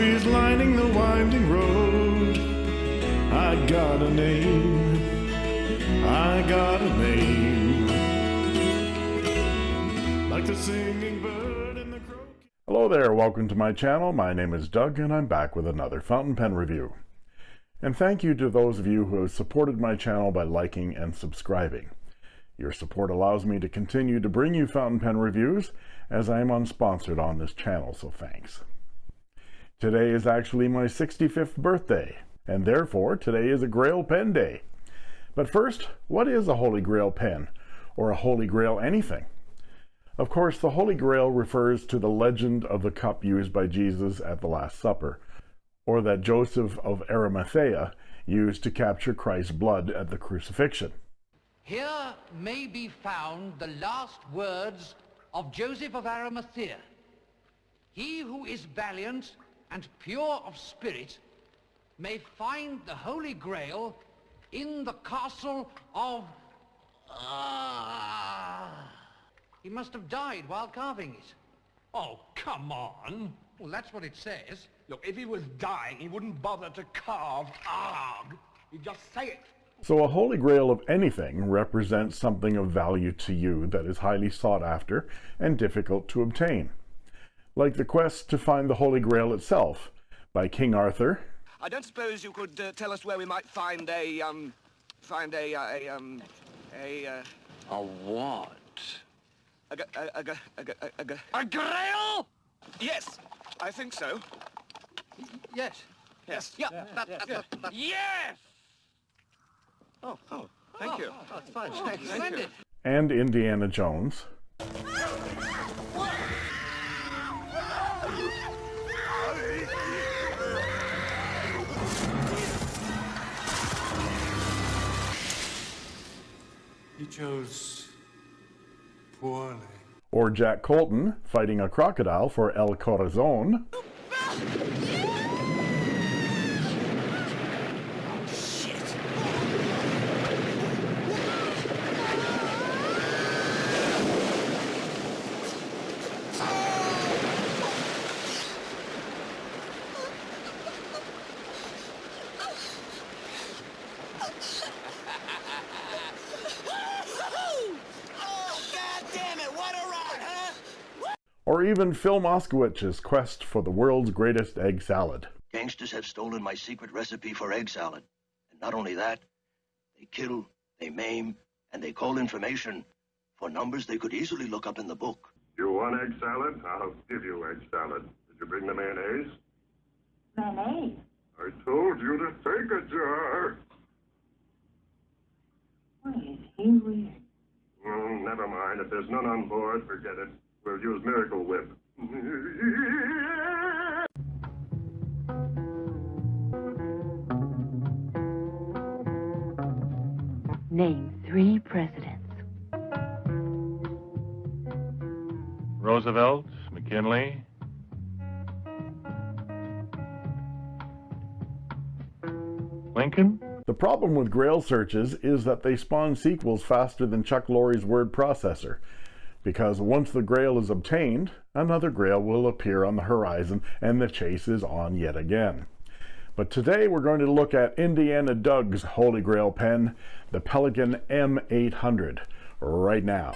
Trees lining the winding road. I got a name. I got a name. Like the singing bird the. Hello there, welcome to my channel. My name is Doug and I'm back with another fountain pen review. And thank you to those of you who have supported my channel by liking and subscribing. Your support allows me to continue to bring you fountain pen reviews as I am unsponsored on this channel, so thanks. Today is actually my 65th birthday, and therefore today is a Grail Pen Day. But first, what is a Holy Grail pen, or a Holy Grail anything? Of course, the Holy Grail refers to the legend of the cup used by Jesus at the Last Supper, or that Joseph of Arimathea used to capture Christ's blood at the crucifixion. Here may be found the last words of Joseph of Arimathea. He who is valiant and pure of spirit may find the Holy Grail in the castle of... Ah! He must have died while carving it. Oh, come on. Well, that's what it says. Look, if he was dying, he wouldn't bother to carve arg. He'd just say it. So a holy grail of anything represents something of value to you that is highly sought after and difficult to obtain. Like the quest to find the Holy Grail itself by King Arthur. I don't suppose you could uh, tell us where we might find a, um, find a, uh, a, um, a, uh, A what? a, g- a, a, g- a, g- a, g- A grail? yes, I think so. Yes. Yes. Yeah, that, that, that, that- Yes! Oh, oh, thank you. Oh, that's fine. Splendid. and Indiana Jones. He chose poorly. Or Jack Colton fighting a crocodile for El Corazon. Oh, God damn it, what a ride, huh? Or even Phil Moskowitz's quest for the world's greatest egg salad. Gangsters have stolen my secret recipe for egg salad. And not only that, they kill, they maim, and they call information for numbers they could easily look up in the book. You want egg salad? I'll give you egg salad. Did you bring the mayonnaise? Mayonnaise. I told you to take a jar. What is he weird? Mm, never mind. If there's none on board, forget it. We'll use Miracle Whip. Name three presidents. Roosevelt, McKinley. Lincoln? The problem with Grail searches is that they spawn sequels faster than Chuck Lorre's word processor, because once the Grail is obtained, another Grail will appear on the horizon and the chase is on yet again. But today we're going to look at Indiana Doug's Holy Grail pen, the Pelikan M800, right now.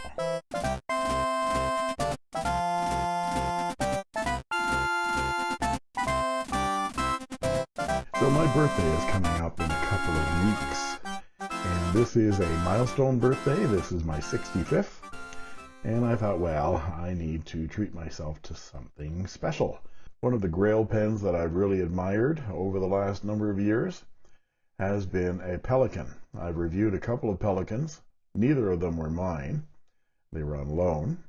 So my birthday is coming up in a couple of weeks. And this is a milestone birthday. This is my 65th. And I thought, well, I need to treat myself to something special. One of the Grail pens that I've really admired over the last number of years has been a Pelikan. I've reviewed a couple of Pelikans. Neither of them were mine. They were on loan.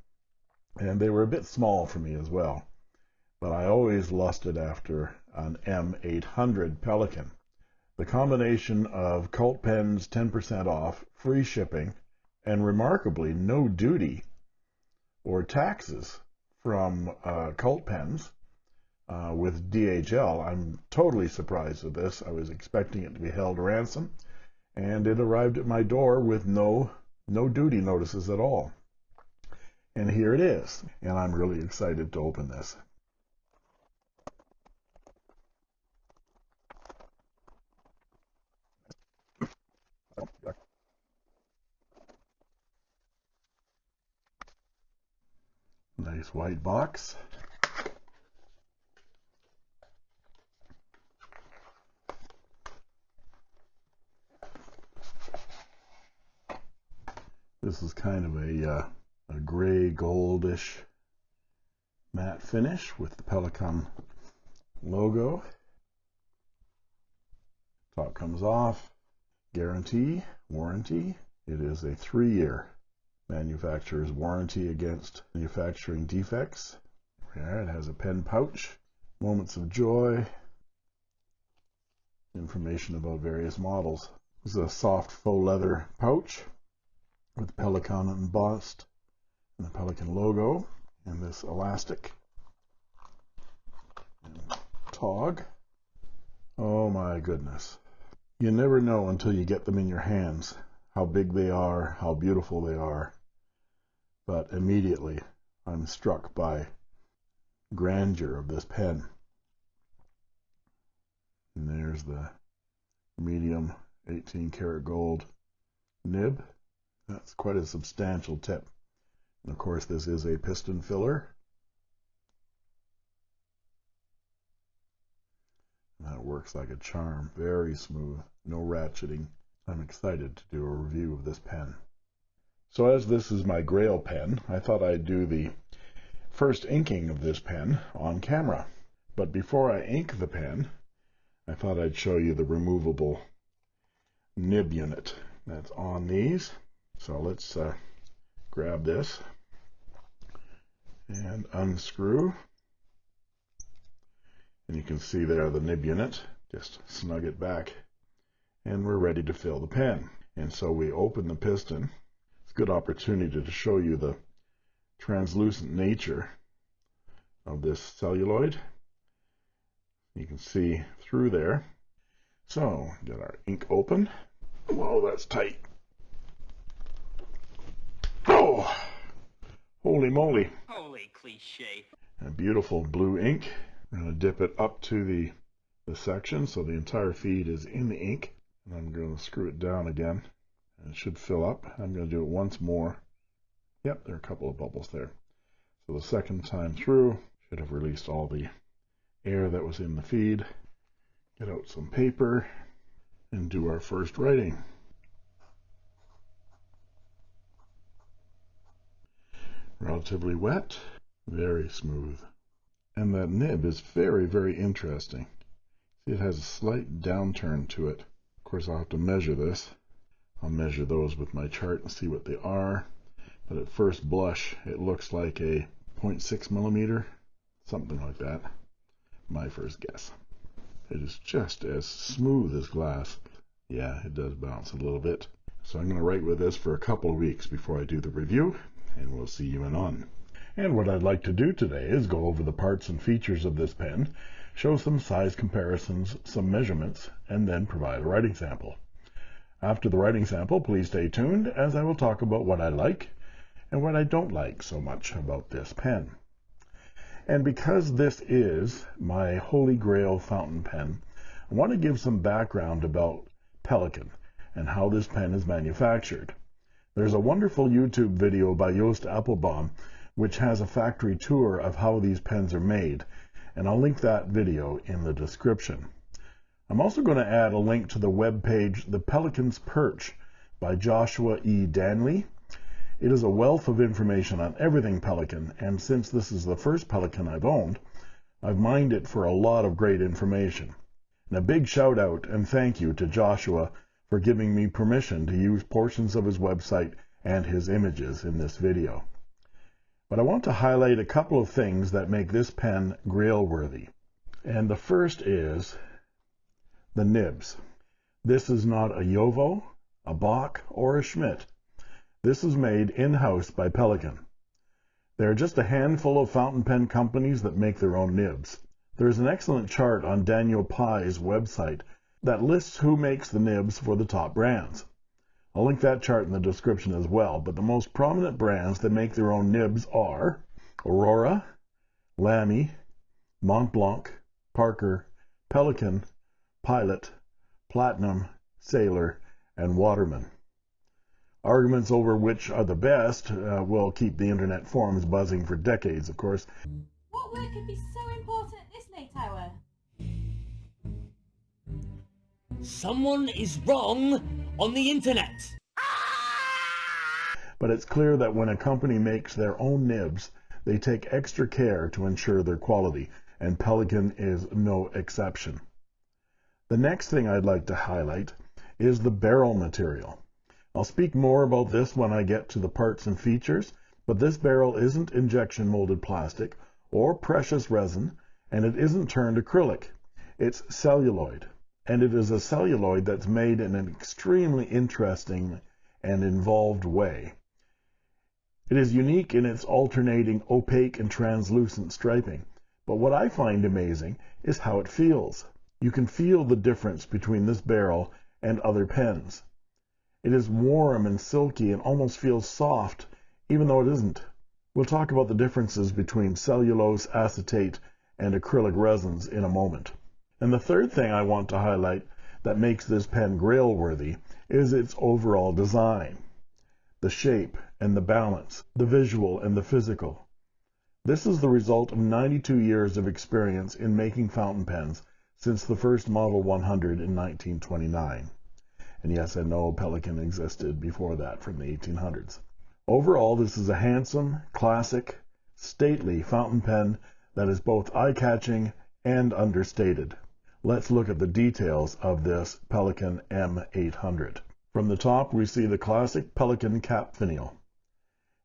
And they were a bit small for me as well. But I always lusted after an M800 Pelikan. The combination of Cult Pens 10% off, free shipping, and remarkably no duty or taxes from uh, Pens uh, with DHL. I'm totally surprised at this. I was expecting it to be held ransom, and it arrived at my door with no no duty notices at all. And here it is, and I'm really excited to open this. Oh, Nice white box. This is kind of a, uh, a gray goldish matte finish with the Pelikan logo. Top comes off. Guarantee, warranty. It is a three-year manufacturer's warranty against manufacturing defects. It has a pen pouch, moments of joy, information about various models. This is a soft faux leather pouch with Pelikan embossed and the Pelikan logo and this elastic and tog. Oh my goodness. You never know until you get them in your hands how big they are, how beautiful they are. But immediately I'm struck by grandeur of this pen. And there's the medium 18 karat gold nib. That's quite a substantial tip. And of course, this is a piston filler. That works like a charm. Very smooth. No ratcheting. I'm excited to do a review of this pen. So as this is my Grail pen, I thought I'd do the first inking of this pen on camera. But before I ink the pen, I thought I'd show you the removable nib unit that's on these. So let's uh, grab this and unscrew. And you can see there the nib unit. Just snug it back and we're ready to fill the pen. And so we open the piston. Good opportunity to show you the translucent nature of this celluloid. You can see through there. So, get our ink open. Whoa, that's tight. Oh, holy moly. Holy cliche. A beautiful blue ink. I'm going to dip it up to the, the section so the entire feed is in the ink. And I'm going to screw it down again. And it should fill up. I'm going to do it once more. Yep, there are a couple of bubbles there. So the second time through, should have released all the air that was in the feed. Get out some paper and do our first writing. Relatively wet, very smooth. And that nib is very, very interesting. See, it has a slight downturn to it. Of course, I'll have to measure this. I'll measure those with my chart and see what they are. But at first blush, it looks like a 0.6 millimeter, something like that. My first guess. It is just as smooth as glass. Yeah, it does bounce a little bit. So I'm going to write with this for a couple of weeks before I do the review, and we'll see you in on. And what I'd like to do today is go over the parts and features of this pen, show some size comparisons, some measurements, and then provide a writing sample. After the writing sample, please stay tuned as I will talk about what I like and what I don't like so much about this pen. And because this is my holy grail fountain pen, I want to give some background about Pelikan and how this pen is manufactured. There's a wonderful YouTube video by Joost Appelbaum which has a factory tour of how these pens are made, and I'll link that video in the description. I'm also going to add a link to the web page The Pelikan's Perch by Joshua E. Danley. It is a wealth of information on everything Pelikan, and since this is the first Pelikan I've owned, I've mined it for a lot of great information. And a big shout out and thank you to Joshua for giving me permission to use portions of his website and his images in this video. But I want to highlight a couple of things that make this pen grail worthy. And the first is the nibs. This is not a JoWo, a Bock, or a Schmidt. This is made in-house by Pelikan. There are just a handful of fountain pen companies that make their own nibs. There is an excellent chart on Daniel Pye's website that lists who makes the nibs for the top brands. I'll link that chart in the description as well, but the most prominent brands that make their own nibs are Aurora, Lamy, Montblanc, Parker, Pelikan, Pilot, Platinum, Sailor, and Waterman. Arguments over which are the best uh, will keep the internet forums buzzing for decades, of course. What work could be so important at this late hour? Someone is wrong on the internet. But it's clear that when a company makes their own nibs, they take extra care to ensure their quality, and Pelikan is no exception. The next thing I'd like to highlight is the barrel material. I'll speak more about this when I get to the parts and features, but this barrel isn't injection molded plastic or precious resin, and it isn't turned acrylic. It's celluloid, and it is a celluloid that's made in an extremely interesting and involved way. It is unique in its alternating opaque and translucent striping, but what I find amazing is how it feels. You can feel the difference between this barrel and other pens. It is warm and silky and almost feels soft, even though it isn't. We'll talk about the differences between cellulose, acetate, and acrylic resins in a moment. And the third thing I want to highlight that makes this pen grail worthy is its overall design the shape and the balance, the visual and the physical. This is the result of 92 years of experience in making fountain pens since the first Model 100 in 1929. And yes, I know Pelikan existed before that from the 1800s. Overall, this is a handsome, classic, stately fountain pen that is both eye-catching and understated. Let's look at the details of this Pelikan M800. From the top, we see the classic Pelikan cap finial.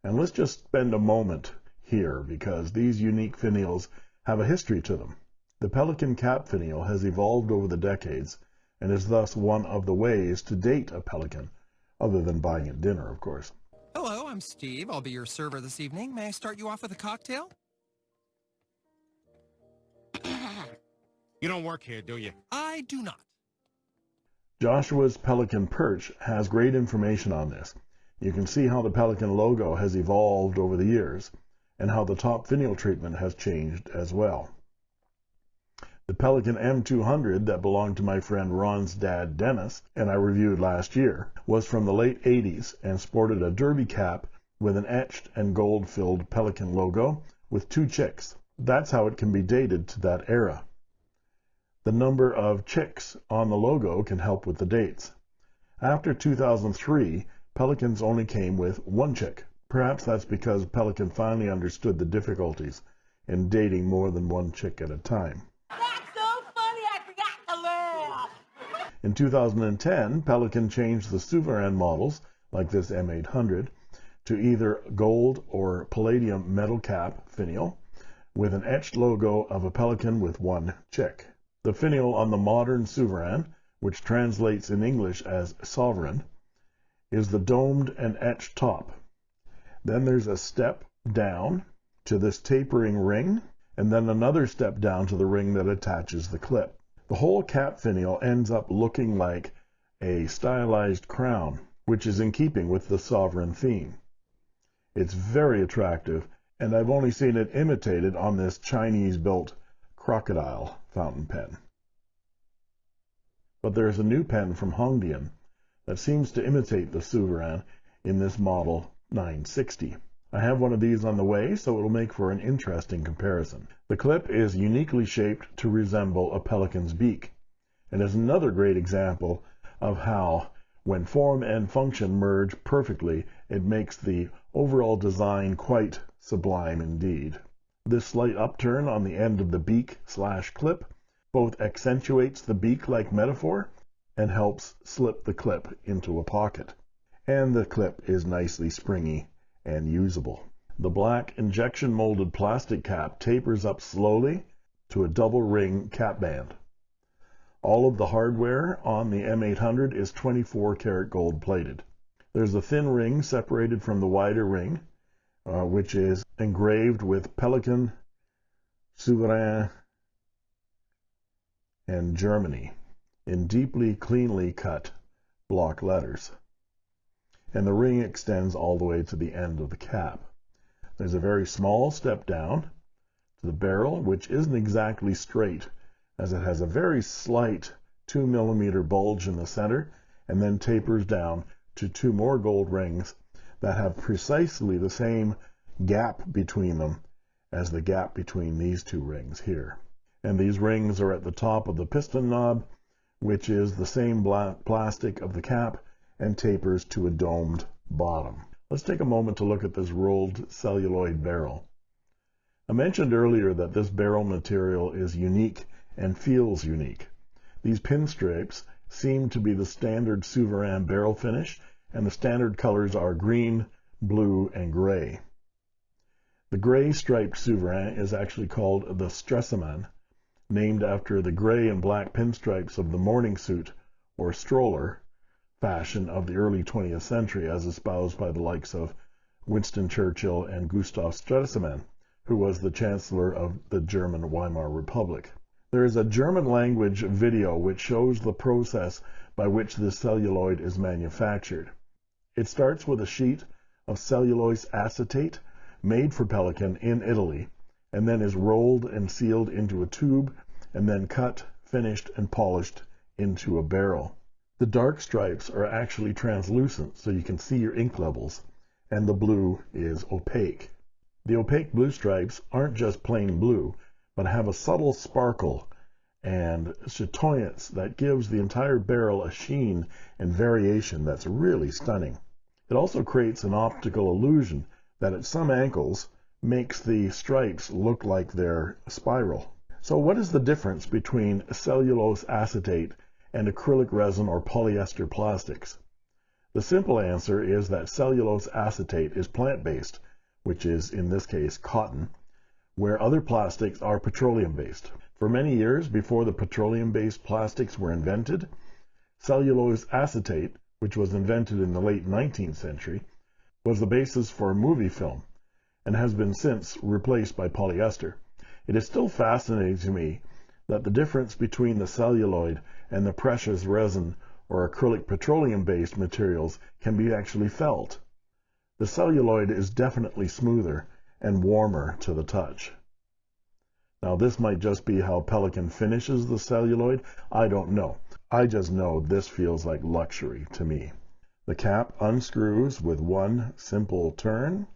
And let's just spend a moment here because these unique finials have a history to them. The pelican cap finial has evolved over the decades and is thus one of the ways to date a pelican, other than buying it dinner, of course. Hello, I'm Steve. I'll be your server this evening. May I start you off with a cocktail? You don't work here, do you? I do not. Joshua's Pelikan Perch has great information on this. You can see how the Pelikan logo has evolved over the years, and how the top finial treatment has changed as well. The Pelikan M200 that belonged to my friend Ron's dad Dennis, and I reviewed last year, was from the late 80s and sported a derby cap with an etched and gold-filled Pelikan logo with two chicks. That's how it can be dated to that era. The number of chicks on the logo can help with the dates. After 2003, Pelikans only came with one chick. Perhaps that's because Pelikan finally understood the difficulties in dating more than one chick at a time. That's so funny, I forgot to laugh. In 2010, Pelikan changed the Souverain models, like this M800, to either gold or palladium metal cap finial with an etched logo of a pelican with one chick. The finial on the modern Souverain, which translates in English as sovereign, is the domed and etched top. Then there's a step down to this tapering ring, and then another step down to the ring that attaches the clip. The whole cap finial ends up looking like a stylized crown, which is in keeping with the sovereign theme. It's very attractive, and I've only seen it imitated on this Chinese-built crocodile fountain pen. But there is a new pen from Hongdian that seems to imitate the Souverain in this model 960. I have one of these on the way, so it'll make for an interesting comparison. The clip is uniquely shaped to resemble a pelican's beak, and is another great example of how, when form and function merge perfectly, it makes the overall design quite sublime indeed. This slight upturn on the end of the beak slash clip both accentuates the beak-like metaphor and helps slip the clip into a pocket. And the clip is nicely springy and usable. The black injection molded plastic cap tapers up slowly to a double ring cap band. All of the hardware on the M800 is 24 karat gold plated. There's a thin ring separated from the wider ring, uh, which is engraved with Pelikan, Souverain, and Germany in deeply cleanly cut block letters. And the ring extends all the way to the end of the cap. There's a very small step down to the barrel, which isn't exactly straight, as it has a very slight 2 millimeter bulge in the center and then tapers down to two more gold rings that have precisely the same gap between them as the gap between these two rings here. And these rings are at the top of the piston knob, which is the same black plastic of the cap and tapers to a domed bottom. Let's take a moment to look at this rolled celluloid barrel. I mentioned earlier that this barrel material is unique and feels unique. These pinstripes seem to be the standard Souverain barrel finish, and the standard colors are green, blue, and gray. The gray striped Souverain is actually called the Stresemann, named after the gray and black pinstripes of the morning suit or stroller fashion of the early 20th century as espoused by the likes of Winston Churchill and Gustav Stresemann, who was the Chancellor of the German Weimar Republic. There is a German language video which shows the process by which this celluloid is manufactured. It starts with a sheet of cellulose acetate made for Pelikan in Italy, and then is rolled and sealed into a tube, and then cut, finished, and polished into a barrel. The dark stripes are actually translucent, so you can see your ink levels, and the blue is opaque. The opaque blue stripes aren't just plain blue, but have a subtle sparkle and chatoyance that gives the entire barrel a sheen and variation that's really stunning. It also creates an optical illusion that at some angles makes the stripes look like they're spiral. So what is the difference between cellulose acetate and acrylic resin or polyester plastics? The simple answer is that cellulose acetate is plant-based, which is in this case cotton, where other plastics are petroleum-based. For many years before the petroleum-based plastics were invented, cellulose acetate, which was invented in the late 19th century, was the basis for movie film and has been since replaced by polyester. It is still fascinating to me that the difference between the celluloid and the precious resin or acrylic petroleum-based materials can be actually felt. The celluloid is definitely smoother and warmer to the touch. Now this might just be how Pelikan finishes the celluloid. I don't know. I just know this feels like luxury to me. The cap unscrews with one simple turn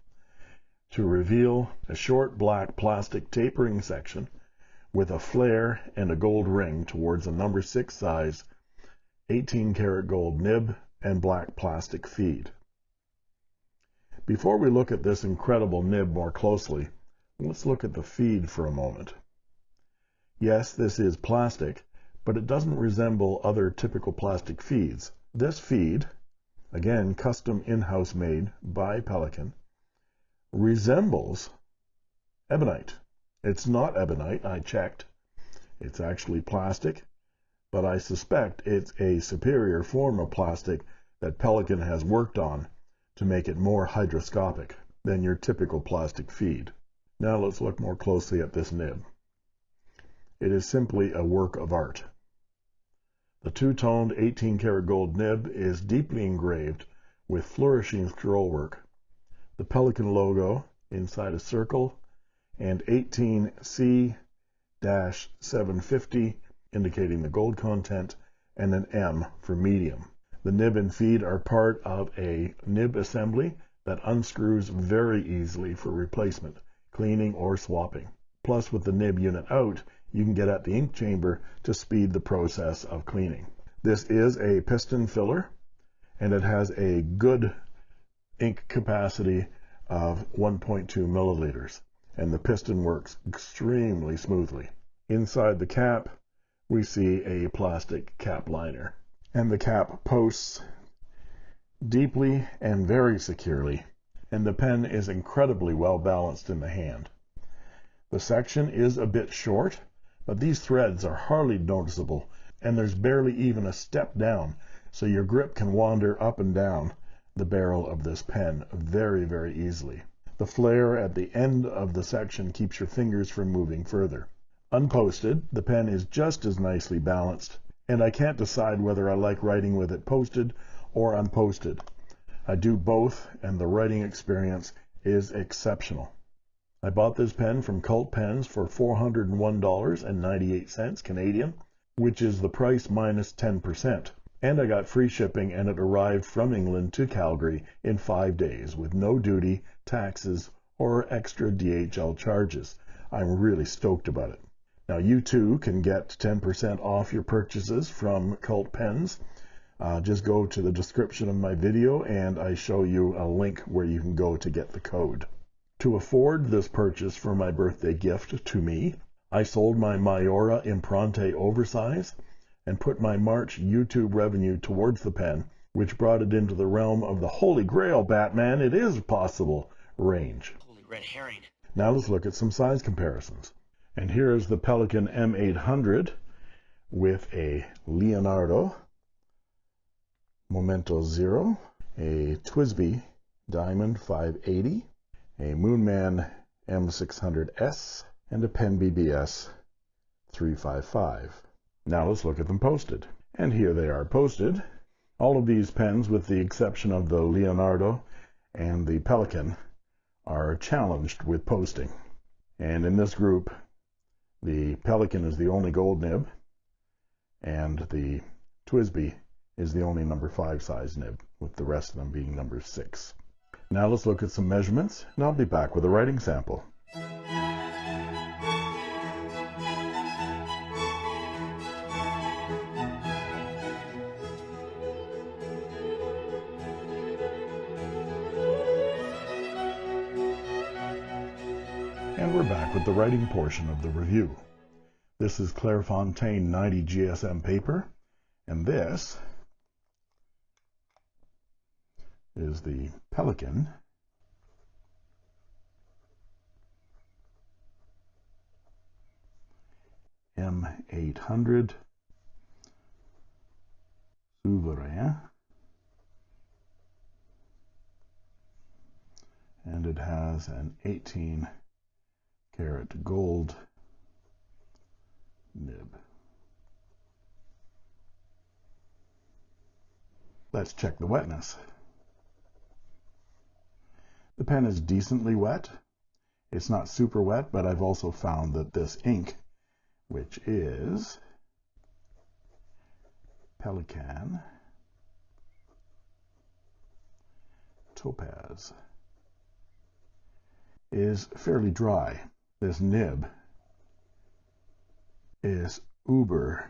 to reveal a short black plastic tapering section with a flare and a gold ring towards a number 6 size 18 karat gold nib and black plastic feed. Before we look at this incredible nib more closely, let's look at the feed for a moment. Yes, this is plastic, but it doesn't resemble other typical plastic feeds. This feed again custom in-house made by Pelikan, resembles ebonite. It's not ebonite, I checked. It's actually plastic, but I suspect it's a superior form of plastic that Pelikan has worked on to make it more hygroscopic than your typical plastic feed. Now let's look more closely at this nib. It is simply a work of art. The two-toned 18 karat gold nib is deeply engraved with flourishing scrollwork. The Pelikan logo inside a circle and 18C-750 indicating the gold content and an M for medium. The nib and feed are part of a nib assembly that unscrews very easily for replacement, cleaning, or swapping. Plus, with the nib unit out, you can get at the ink chamber to speed the process of cleaning. This is a piston filler and it has a good ink capacity of 1.2 milliliters and the piston works extremely smoothly. Inside the cap we see a plastic cap liner and the cap posts deeply and very securely and the pen is incredibly well balanced in the hand. The section is a bit short but these threads are hardly noticeable, and there's barely even a step down, so your grip can wander up and down the barrel of this pen very, very easily. The flare at the end of the section keeps your fingers from moving further. Unposted, the pen is just as nicely balanced, and I can't decide whether I like writing with it posted or unposted. I do both, and the writing experience is exceptional. I bought this pen from Cult Pens for $401.98 Canadian, which is the price minus 10%. and I got free shipping and it arrived from England to Calgary in five days with no duty, taxes, or extra DHL charges. I'm really stoked about it. Now you too can get 10% off your purchases from Cult Pens. Uh, just go to the description of my video and I show you a link where you can go to get the code. To afford this purchase for my birthday gift to me, I sold my Maiora Impronte oversize and put my March YouTube revenue towards the pen, which brought it into the realm of the Holy Grail Batman, it is possible range. Red herring. Now let's look at some size comparisons. And here is the Pelikan M800 with a Leonardo Momento Zero, a TWSBI Diamond 580, a Moonman M600S, and a PenBBS 355. Now let's look at them posted. And here they are posted. All of these pens, with the exception of the Leonardo and the Pelikan, are challenged with posting. And in this group, the Pelikan is the only gold nib, and the TWSBI is the only number 5 size nib, with the rest of them being number 6. Now let's look at some measurements, and I'll be back with a writing sample. And we're back with the writing portion of the review. This is Clairefontaine 90 GSM paper, and this is the Pelikan. M800 Souverain and it has an 18 karat gold nib. Let's check the wetness. The pen is decently wet. It's not super wet, but I've also found that this ink, which is Pelikan Topaz, is fairly dry. This nib is uber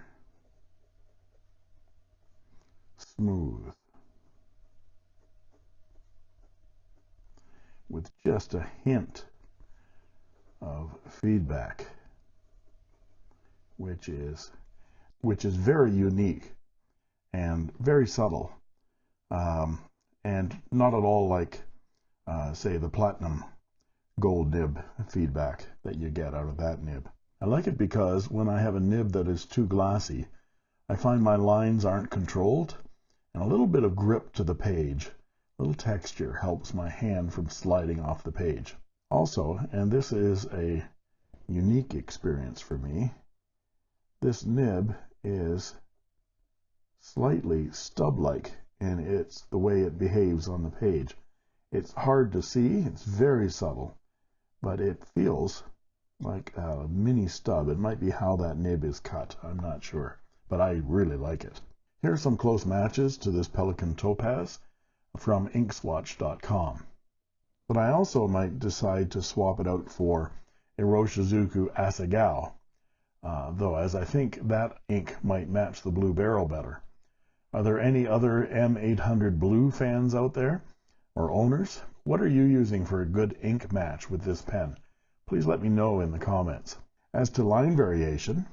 smooth with just a hint of feedback which is which is very unique and very subtle um, and not at all like uh, say the platinum gold nib feedback that you get out of that nib. I like it because when I have a nib that is too glassy, I find my lines aren't controlled and a little bit of grip to the page, a little texture helps my hand from sliding off the page. Also, and this is a unique experience for me, this nib is slightly stub-like in its the way it behaves on the page. It's hard to see, it's very subtle, but it feels like a mini stub. It might be how that nib is cut. I'm not sure, but I really like it. Here are some close matches to this Pelikan Topaz from inkswatch.com. But I also might decide to swap it out for Iroshizuku Asagao, uh, though as I think that ink might match the blue barrel better. Are there any other M800 blue fans out there or owners? What are you using for a good ink match with this pen? Please let me know in the comments. As to line variation,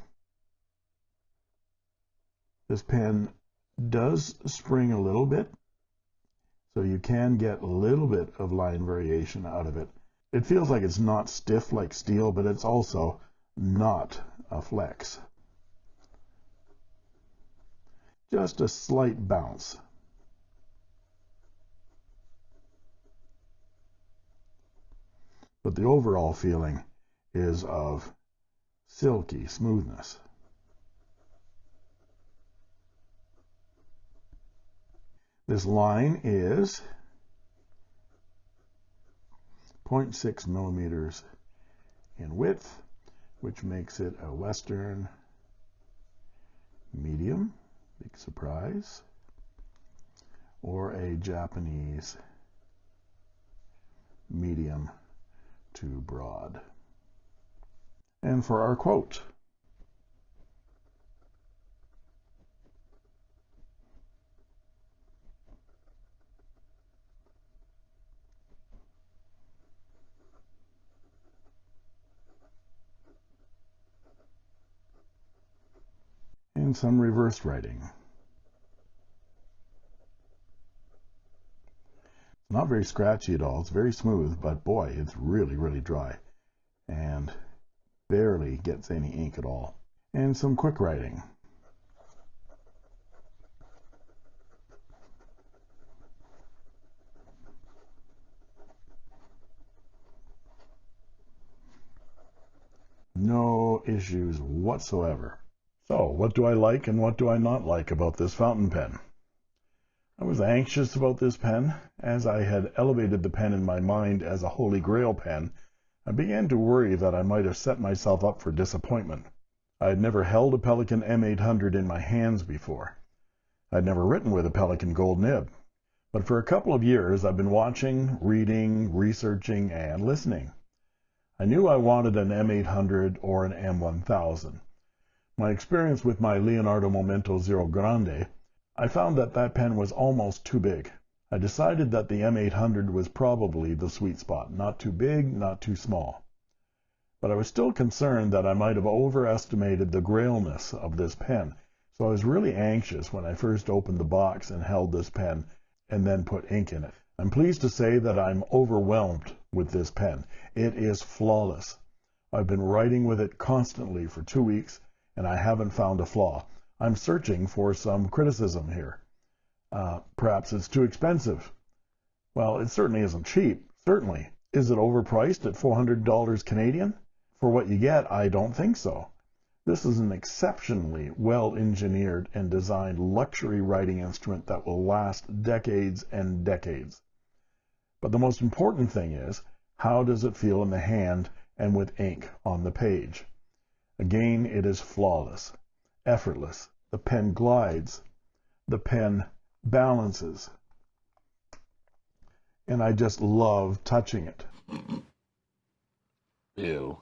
this pen does spring a little bit, so you can get a little bit of line variation out of it. It feels like it's not stiff like steel, but it's also not a flex. Just a slight bounce. But the overall feeling is of silky smoothness. This line is 0.6 millimeters in width, which makes it a Western medium. Big surprise. or a Japanese medium to broad. And for our quote, and some reverse writing. Not very scratchy at all. It's very smooth, but boy, it's really, really dry and barely gets any ink at all. And some quick writing. No issues whatsoever. So, what do I like and what do I not like about this fountain pen? I was anxious about this pen. As I had elevated the pen in my mind as a Holy Grail pen, I began to worry that I might have set myself up for disappointment. I had never held a Pelikan M800 in my hands before. I had never written with a Pelikan Gold Nib. But for a couple of years I've been watching, reading, researching, and listening. I knew I wanted an M800 or an M1000. My experience with my Leonardo Momento Zero Grande I found that that pen was almost too big. I decided that the M800 was probably the sweet spot, not too big, not too small. But I was still concerned that I might have overestimated the grailness of this pen, so I was really anxious when I first opened the box and held this pen and then put ink in it. I'm pleased to say that I'm overwhelmed with this pen. It is flawless. I've been writing with it constantly for two weeks, and I haven't found a flaw. I'm searching for some criticism here. Uh, perhaps it's too expensive. Well, it certainly isn't cheap. Certainly. Is it overpriced at $400 Canadian? For what you get, I don't think so. This is an exceptionally well engineered and designed luxury writing instrument that will last decades and decades. But the most important thing is, how does it feel in the hand and with ink on the page? Again, it is flawless effortless. The pen glides. The pen balances. And I just love touching it. Ew.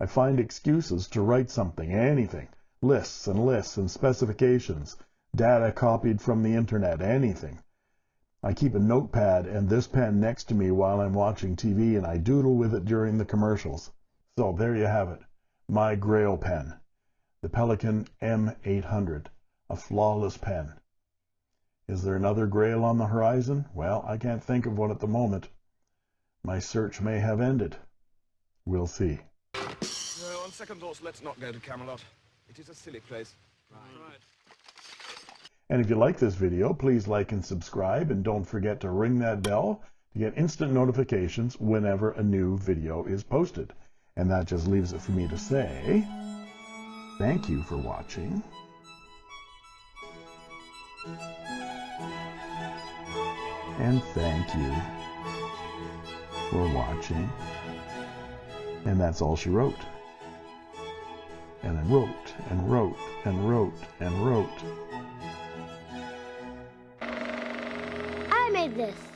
I find excuses to write something, anything. Lists and lists and specifications, data copied from the internet, anything. I keep a notepad and this pen next to me while I'm watching TV and I doodle with it during the commercials. So there you have it my Grail pen, the Pelikan M800, a flawless pen. Is there another Grail on the horizon? Well, I can't think of one at the moment. My search may have ended. We'll see. Uh, on second thoughts, let's not go to Camelot. It is a silly place. Right. Right. And if you like this video, please like and subscribe, and don't forget to ring that bell to get instant notifications whenever a new video is posted. And that just leaves it for me to say, thank you for watching. And thank you for watching. And that's all she wrote. And wrote and wrote and wrote and wrote. I made this.